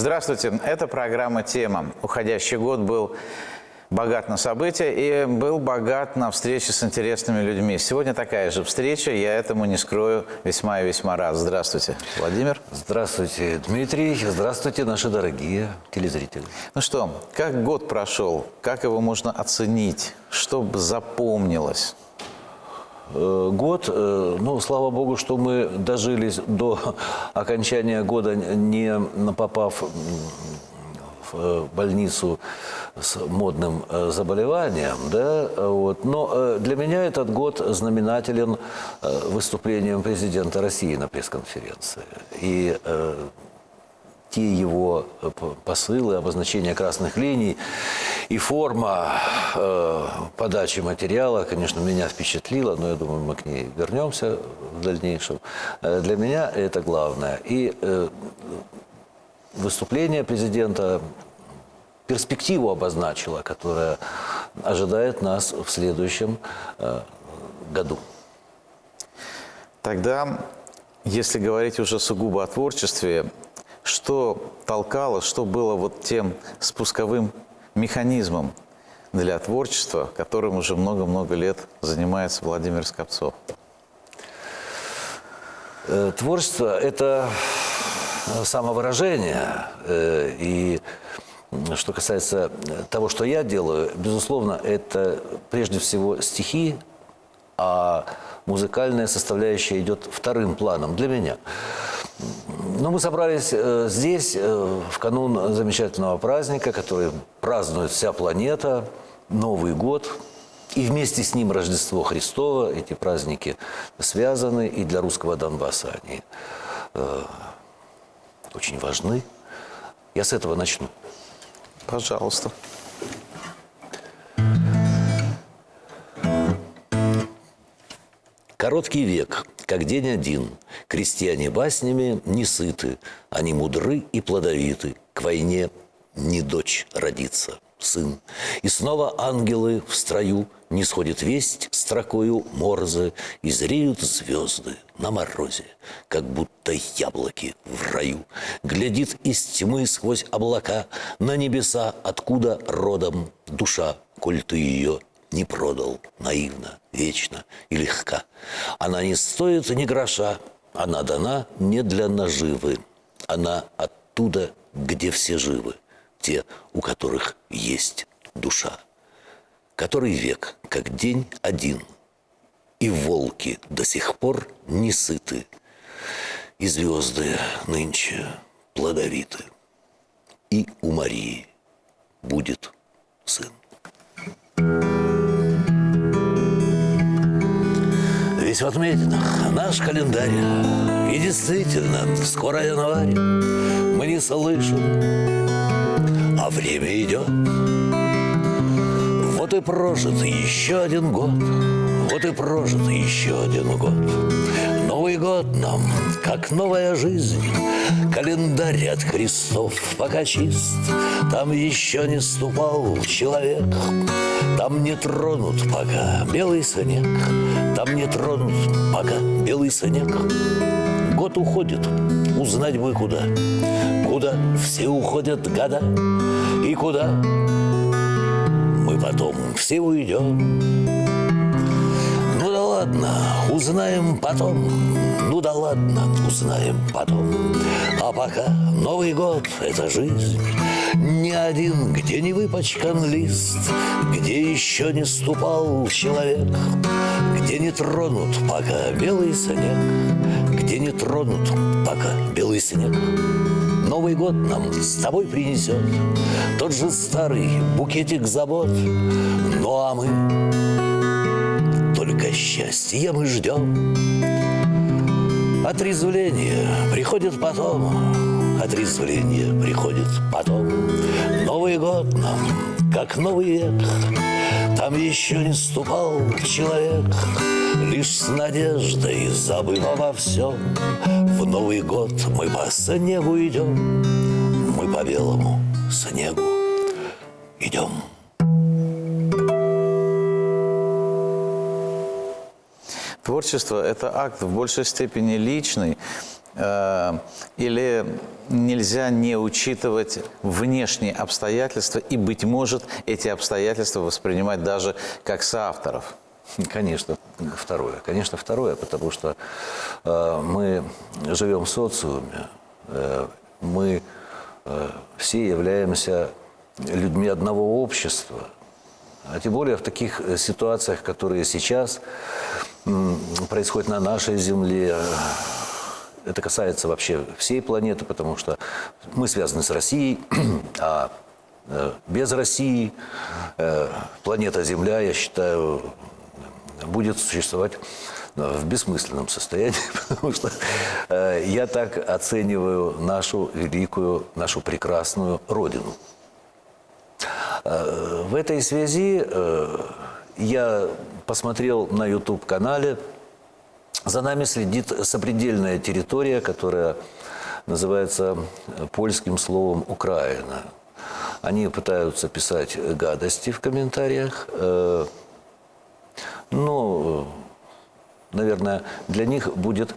Здравствуйте, это программа «Тема». Уходящий год был богат на события и был богат на встречи с интересными людьми. Сегодня такая же встреча, я этому не скрою, весьма и весьма рад. Здравствуйте, Владимир. Здравствуйте, Дмитрий. Здравствуйте, наши дорогие телезрители. Ну что, как год прошел, как его можно оценить, чтобы запомнилось? Э, год, э, ну, слава богу, что мы дожились до окончания года, не попав в э, больницу с модным заболеванием, да, вот. Но для меня этот год знаменателен выступлением президента России на пресс-конференции. И те его э, посылы, обозначения красных линий и форма э, подачи материала, конечно, меня впечатлила, но я думаю, мы к ней вернемся в дальнейшем. Э, для меня это главное. И э, выступление президента перспективу обозначило, которая ожидает нас в следующем э, году. Тогда, если говорить уже сугубо о творчестве, что толкало, что было вот тем спусковым механизмом для творчества, которым уже много-много лет занимается Владимир Скопцов? Э, творчество – это самовыражение. Э, и что касается того, что я делаю, безусловно, это прежде всего стихи, а музыкальная составляющая идет вторым планом для меня. Ну, мы собрались э, здесь э, в канун замечательного праздника, который празднует вся планета, Новый год. И вместе с ним Рождество Христово. Эти праздники связаны, и для русского Донбасса они э, очень важны. Я с этого начну. Пожалуйста. Короткий век, как день один, крестьяне баснями не сыты, они мудры и плодовиты, к войне не дочь родится, сын. И снова ангелы в строю не сходит весть строкою морзы, и зреют звезды на морозе, как будто яблоки в раю. Глядит из тьмы сквозь облака на небеса, откуда родом душа, коль ты ее не продал наивно, вечно и легка. Она не стоит ни гроша, она дана не для наживы. Она оттуда, где все живы, те, у которых есть душа. Который век, как день один, и волки до сих пор не сыты, и звезды нынче плодовиты, и у Марии будет сын. Ведь в отметинах. Наш календарь. И действительно, скоро январь. Мы не слышим, а время идет. Вот и прожит еще один год. Вот и прожит еще один год Новый год нам, как новая жизнь. Календарь от крестов пока чист. Там еще не ступал человек. Там не тронут пока белый снег. Там не тронут пока белый снег. Год уходит, узнать бы куда. Куда все уходят года. И куда мы потом все уйдем ладно, узнаем потом. Ну да ладно, узнаем потом. А пока Новый год — это жизнь. Ни один, где не выпачкан лист, Где еще не ступал человек, Где не тронут пока белый снег, Где не тронут пока белый снег. Новый год нам с тобой принесет Тот же старый букетик забот. Ну а мы счастья мы ждем. Отрезвление приходит потом, Отрезвление приходит потом. Новый год нам, как новый век, Там еще не ступал человек, Лишь с надеждой, забыв обо всем, В Новый год мы по снегу идем, Мы по белому снегу идем. Творчество – это акт в большей степени личный, Э, или нельзя не учитывать внешние обстоятельства и, быть может, эти обстоятельства воспринимать даже как соавторов? Конечно, второе. Конечно, второе, потому что э, мы живем в социуме, э, мы все являемся людьми одного общества. А тем более в таких ситуациях, которые сейчас м, происходят на нашей Земле, это касается вообще всей планеты, потому что мы связаны с Россией, а э, без России э, планета Земля, я считаю, будет существовать э, в бессмысленном состоянии, потому что я так оцениваю нашу великую, нашу прекрасную Родину. В этой связи я посмотрел на YouTube-канале, за нами следит сопредельная территория, которая называется польским словом «Украина». Они пытаются писать гадости в комментариях, э, но, наверное, для них будет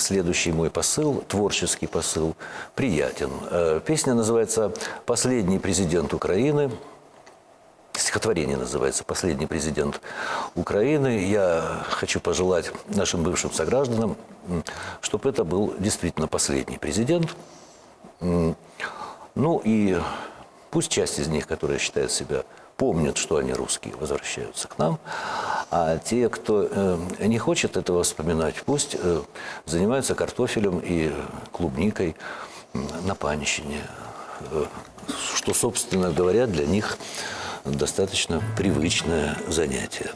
следующий мой посыл, творческий посыл, приятен. Э, Песня называется «Последний президент Украины». Стихотворение называется «Последний президент Украины». Я хочу пожелать нашим бывшим согражданам, чтобы это был действительно последний президент. Ну и пусть часть из них, которые считают себя, помнят, что они русские, возвращаются к нам. А те, кто э, не хочет этого вспоминать, пусть э, занимаются картофелем и клубникой на панщине. Э, Что, собственно говоря, для них достаточно привычное занятие.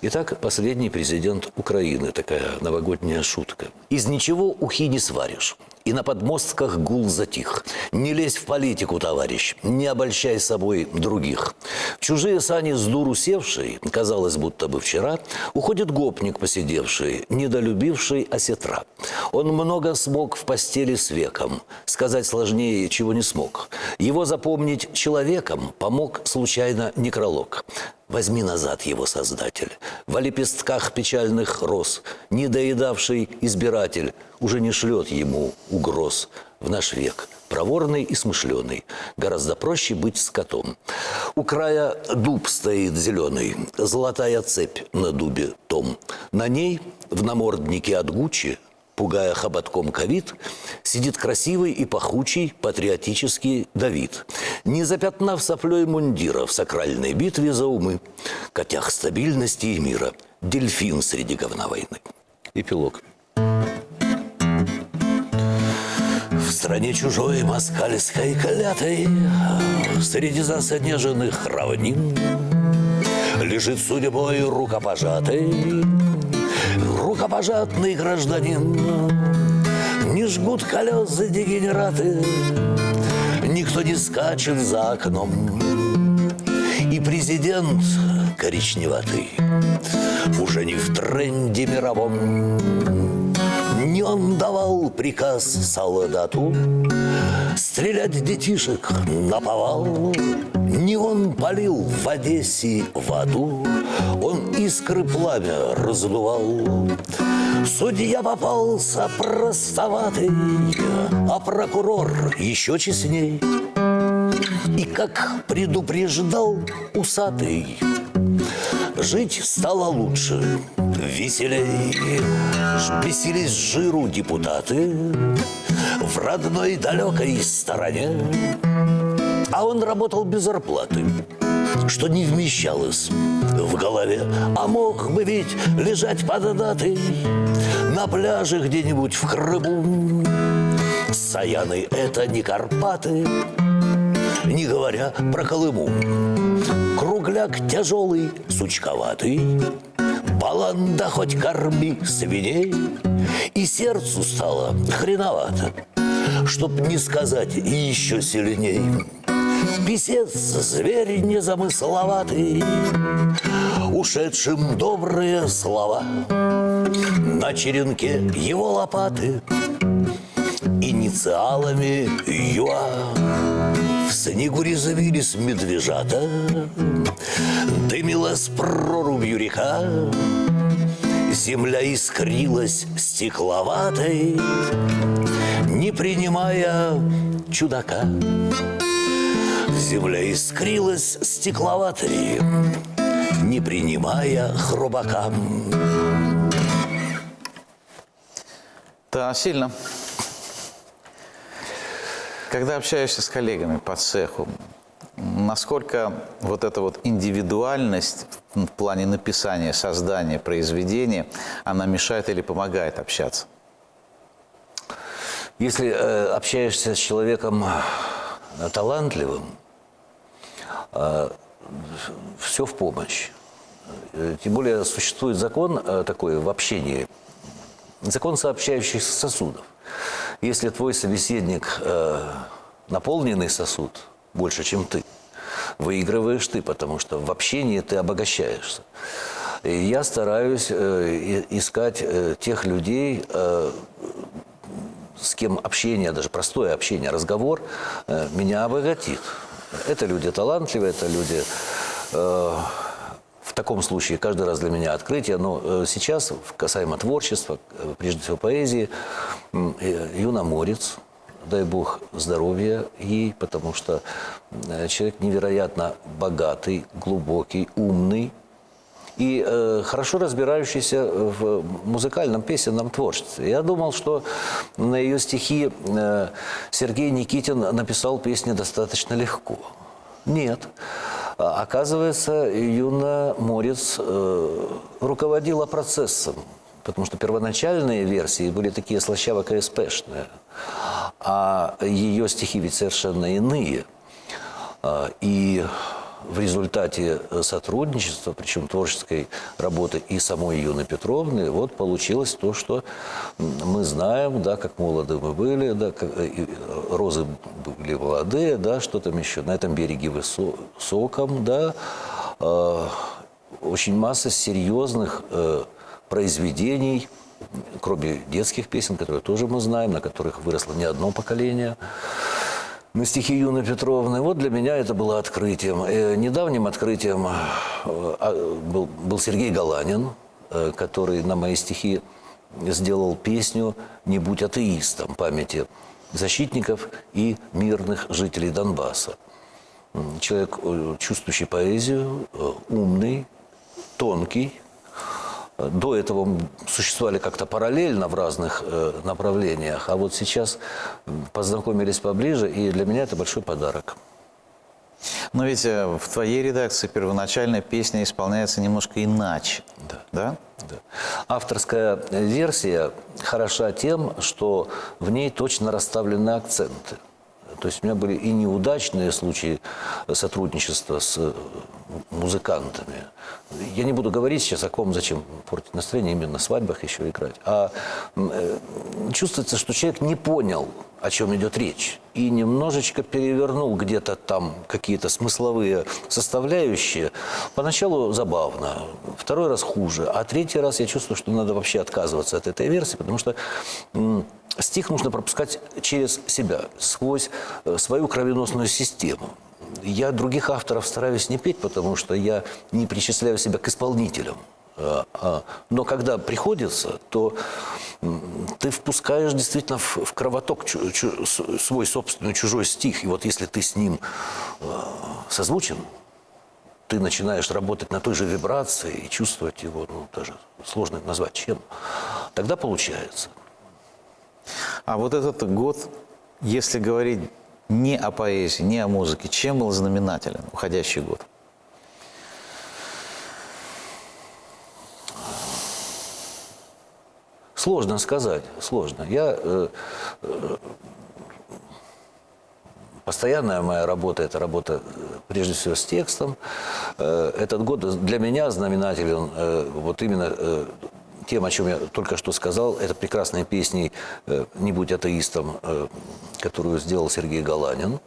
Итак, последний президент Украины, такая новогодняя шутка. «Из ничего ухи не сваришь, и на подмостках гул затих. Не лезь в политику, товарищ, не обольщай собой других. Чужие сани с дуру севший, казалось, будто бы вчера, уходит гопник посидевший, недолюбивший осетра. Он много смог в постели с веком, сказать сложнее, чего не смог. Его запомнить человеком помог случайно некролог. Возьми назад его создатель. В лепестках печальных роз, недоедавший избиратель, уже не шлет ему угроз в наш век. Проворный и смышленый, гораздо проще быть скотом. У края дуб стоит зеленый, золотая цепь на дубе том. На ней в наморднике от Гуччи пугая хоботком ковид, сидит красивый и пахучий патриотический Давид. Не запятнав соплей мундира в сакральной битве за умы, котях стабильности и мира, дельфин среди говна войны. Эпилог. В стране чужой москальской клятой Среди заснеженных равнин Лежит судьбой рукопожатый Рукопожатный гражданин. Не жгут колеса дегенераты Никто не скачет за окном. И президент коричневатый Уже не в тренде мировом. Не он давал приказ солдату Стрелять детишек на повал Не он полил в Одессе воду Он искры пламя раздувал Судья попался простоватый А прокурор еще честней. И как предупреждал усатый Жить стало лучше, веселей. Бесились жиру депутаты В родной далекой стороне. А он работал без зарплаты Что не вмещалось в голове. А мог бы ведь лежать под датой На пляже где-нибудь в Крыму. Саяны – это не Карпаты Не говоря про Колыму. Кругляк тяжелый, сучковатый Баланда хоть корми свиней. И сердцу стало хреновато Чтоб не сказать еще сильней Писец зверь незамысловатый Ушедшим добрые слова. На черенке его лопаты Инициалами ЮА. В снегу резвились медвежата Дымилась прорубью река. Земля искрилась стекловатой, Не принимая чудака. Земля искрилась стекловатой, Не принимая хрубака. Да, сильно. Когда общаешься с коллегами по цеху, насколько вот эта вот индивидуальность в плане написания, создания произведения, она мешает или помогает общаться? Если э, общаешься с человеком э, талантливым, все в помощь. Э, Тем более существует закон э, такой в общении, закон сообщающихся сосудов. Если твой собеседник э, наполненный сосуд больше, чем ты, выигрываешь ты, потому что в общении ты обогащаешься. И я стараюсь э, искать э, тех людей, э, с кем общение, даже простое общение, разговор э, меня обогатит. Это люди талантливые, это люди э, в таком случае каждый раз для меня открытие. Но э, сейчас, касаемо творчества, э, прежде всего поэзии, э, Юна Морец, дай бог здоровья ей, потому что человек невероятно богатый, глубокий, умный, и э, хорошо разбирающийся в музыкальном песенном творчестве. Я думал, что на ее стихи э, Сергей Никитин написал песни достаточно легко. Нет. А, Оказывается, Юна Морец э, руководила процессом, потому что первоначальные версии были такие слащаво-КСПшные, а ее стихи ведь совершенно иные. А, И в результате э, сотрудничества, причем творческой работы и самой Юны Петровны, вот получилось то, что мы знаем, да, как молоды мы были, да, как, э, и, э, розы были молодые, да, что там еще, на этом береге высоком, да, э, очень масса серьезных э, произведений, кроме детских песен, которые тоже мы знаем, на которых выросло не одно поколение, на стихи Юны Петровны. Вот для меня это было открытием. Э, недавним открытием э, а, был, Сергей Галанин, э, который на мои стихи сделал песню «Не будь атеистом» памяти защитников и мирных жителей Донбасса. Человек, чувствующий поэзию, умный, тонкий, до этого существовали как-то параллельно в разных э, направлениях, а вот сейчас познакомились поближе, и для меня это большой подарок. Но ведь э, в твоей редакции первоначальная песня исполняется немножко иначе. Да. Да? Да. Авторская версия хороша тем, что в ней точно расставлены акценты. То есть у меня были и неудачные случаи сотрудничества с э, музыкантами. Я не буду говорить сейчас о ком, зачем портить настроение, именно на свадьбах еще играть. А э, чувствуется, что человек не понял, о чем идет речь, и немножечко перевернул где-то там какие-то смысловые составляющие. Поначалу забавно, второй раз хуже, а третий раз я чувствую, что надо вообще отказываться от этой версии, потому что стих нужно пропускать через себя, сквозь э, свою кровеносную систему. Я других авторов стараюсь не петь, потому что я не причисляю себя к исполнителям. А, а, Но когда приходится, то ты впускаешь действительно в, кровоток свой собственный чужой стих. И вот если ты с ним э, созвучен, ты начинаешь работать на той же вибрации и чувствовать его, ну, даже сложно назвать чем, тогда получается. А вот этот год, если говорить не о поэзии, не о музыке, чем был знаменателен уходящий год? Сложно сказать, сложно. Я э, э, постоянная моя работа это работа э, прежде всего с текстом. Э, этот год для меня знаменателен э, вот именно э, тем, о чем я только что сказал, это прекрасной песней э, «Не будь атеистом», э, которую сделал Сергей Галанин.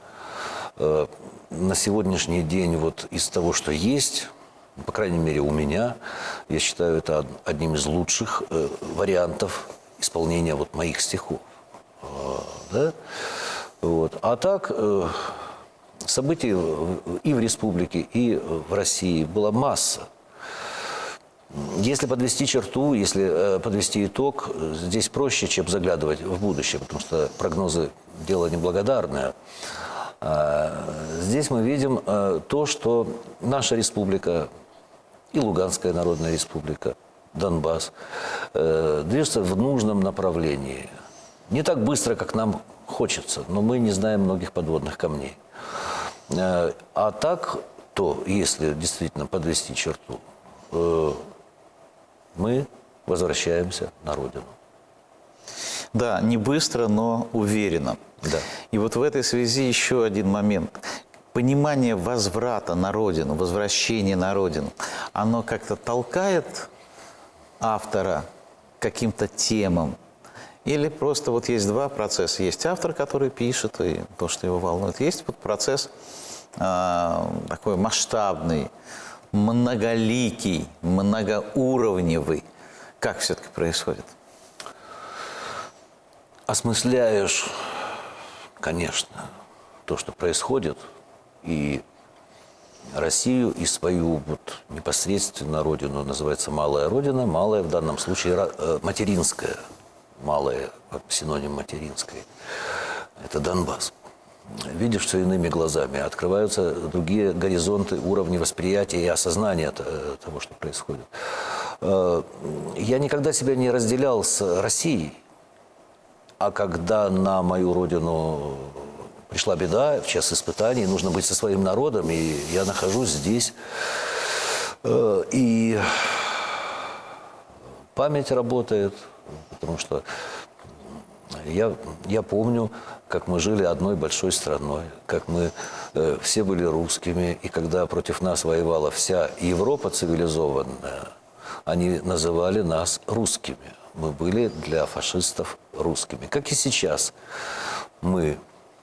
Э, на сегодняшний день вот из того, что есть, по крайней мере у меня, я считаю это од- одним из лучших вариантов исполнения вот моих стихов. Да? вот. А так событий и в республике, и в России была масса. Если подвести черту, если э, подвести итог, здесь проще, чем заглядывать в будущее, потому что прогнозы – дело неблагодарное. А, Здесь мы видим э, то, что наша республика и Луганская Народная Республика, Донбасс, э, движется в нужном направлении. Не так быстро, как нам хочется, но мы не знаем многих подводных камней. А так, то, если действительно подвести черту, мы возвращаемся на родину. Да, не быстро, но уверенно. Да. И вот в этой связи еще один момент. Понимание возврата на родину, возвращения на родину, оно как-то толкает автора каким-то темам? Или просто вот есть два процесса. Есть автор, который пишет, и то, что его волнует. Есть вот процесс а, такой масштабный, многоликий, многоуровневый. Как все-таки происходит? осмысляешь, конечно, то, что происходит, и Россию, и свою вот непосредственно родину, называется малая родина, малая в данном случае э, материнская, малая, синоним материнской, это Донбасс. Видишь все иными глазами, открываются другие горизонты, уровни восприятия и осознания э, того, что происходит. Э, Я никогда себя не разделял с Россией, а когда на мою родину пришла беда, в час испытаний, нужно быть со своим народом, и я нахожусь здесь. Э, И память работает, потому что я, я помню, как мы жили одной большой страной, как мы э, все были русскими, и когда против нас воевала вся Европа цивилизованная, они называли нас русскими. Мы были для фашистов русскими. Как и сейчас. Мы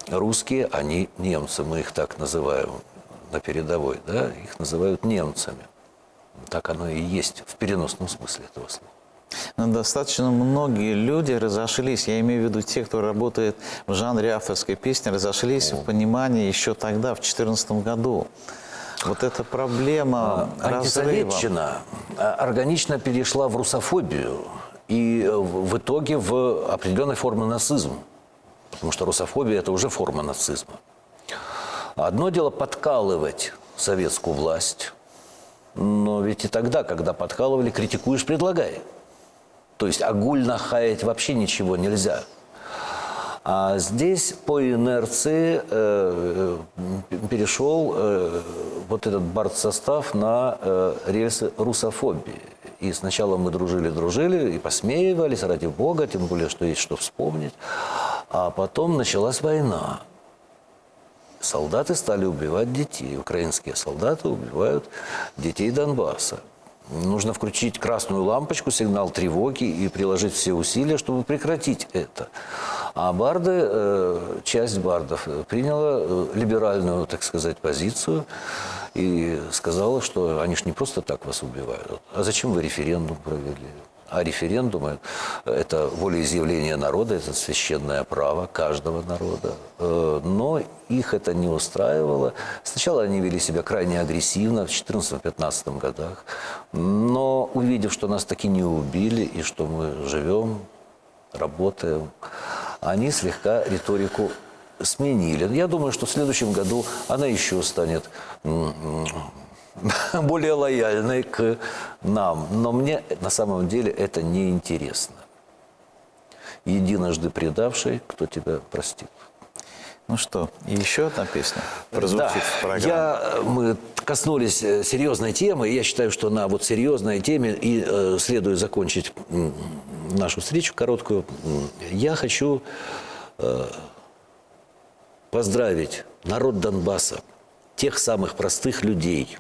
русские, они немцы. Мы их так называем на передовой. Да? Их называют немцами. Так оно и есть в переносном смысле этого слова. Но достаточно многие люди разошлись, я имею в виду те, кто работает в жанре авторской песни, разошлись в понимании еще тогда, в 2014 году. Вот эта проблема разрыва. Антисоветчина а, органично перешла в русофобию и э, в в итоге в определенной формы нацизм. Потому что русофобия – это уже форма нацизма. Одно дело подкалывать советскую власть, но ведь и тогда, когда подкалывали, критикуешь – предлагай. То есть огульно хаять вообще ничего нельзя. А здесь по инерции э, э, перешел э, вот этот бартсостав на э, рельсы русофобии. И сначала мы дружили-дружили и посмеивались, ради бога, тем более, что есть что вспомнить. А потом началась война. Солдаты стали убивать детей. Украинские солдаты убивают детей Донбасса. Нужно включить красную лампочку, сигнал тревоги и приложить все усилия, чтобы прекратить это. А барды, э, часть бардов э, приняла э, либеральную, так сказать, позицию и сказала, что они ж не просто так вас убивают. А зачем вы референдум провели? А референдумы – это волеизъявление народа, это священное право каждого народа. Э, Но их это не устраивало. Сначала они вели себя крайне агрессивно в 2014-2015 годах. Но увидев, что нас таки не убили и что мы живем, работаем, они слегка риторику сменили. Я думаю, что в следующем году она еще станет более лояльной к нам. Но мне на самом деле это не интересно. Единожды предавший, кто тебя простит. Ну что, и еще одна песня прозвучит Да, в программе. я, мы коснулись э, серьезной темы, и я считаю, что на вот серьезной теме и э, следует закончить нашу встречу короткую. Я хочу э, поздравить народ Донбасса, тех самых простых людей,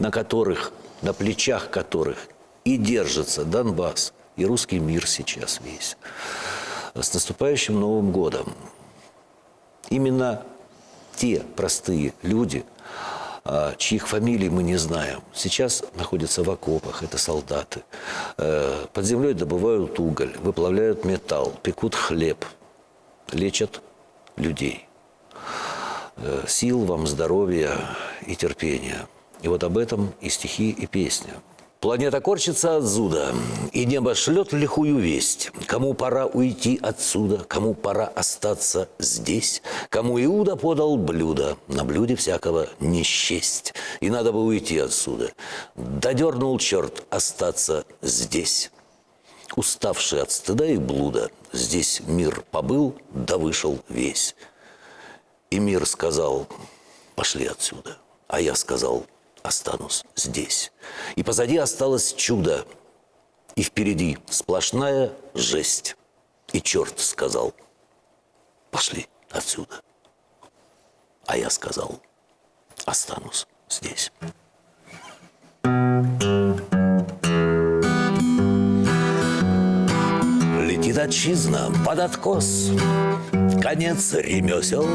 на которых, на плечах которых и держится Донбасс, и русский мир сейчас весь. С наступающим Новым годом! Именно те простые люди, а, чьих фамилий мы не знаем, сейчас находятся в окопах, это солдаты. Э, Под землей добывают уголь, выплавляют металл, пекут хлеб, лечат людей. Э, Сил вам, здоровья и терпения. И вот об этом и стихи, и песня. Планета корчится от зуда, и небо шлет лихую весть. Кому пора уйти отсюда, кому пора остаться здесь, кому Иуда подал блюдо, на блюде всякого не счесть. И надо бы уйти отсюда. Додернул черт остаться здесь. Уставший от стыда и блуда, здесь мир побыл, да вышел весь. И мир сказал, пошли отсюда. А я сказал, останусь здесь. И позади осталось чудо, и впереди сплошная жесть. И черт сказал, пошли отсюда. А я сказал, останусь здесь. Летит отчизна под откос, конец ремесел.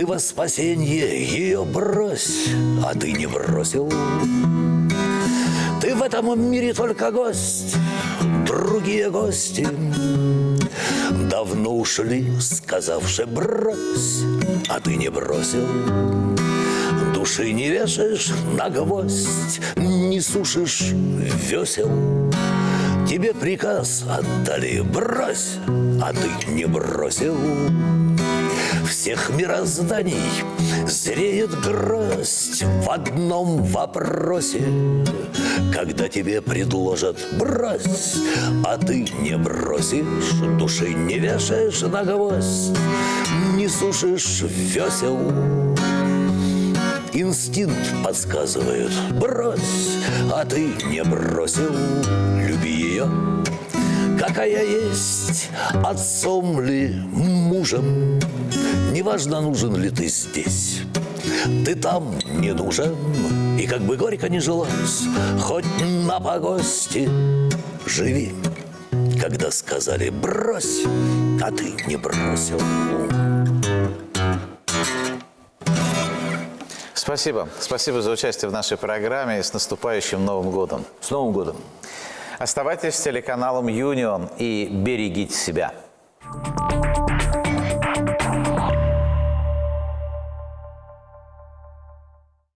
Ты во спасенье ее брось, а ты не бросил. Ты в этом мире только гость, другие гости Давно ушли, сказавши брось, а ты не бросил. Души не вешаешь на гвоздь, не сушишь весел. Тебе приказ отдали брось, а ты не бросил. Всех мирозданий зреет гроздь в одном вопросе. Когда тебе предложат брось, а ты не бросишь, души не вешаешь на гвоздь, не сушишь весел. Инстинкт подсказывает Брось, а ты не бросил Люби ее, какая есть Отцом ли, мужем Неважно, нужен ли ты здесь Ты там не нужен И как бы горько не жилось Хоть на погости Живи, когда сказали брось А ты не бросил Спасибо. Спасибо за участие в нашей программе и с наступающим Новым годом. С Новым годом! Оставайтесь с телеканалом Юнион и берегите себя.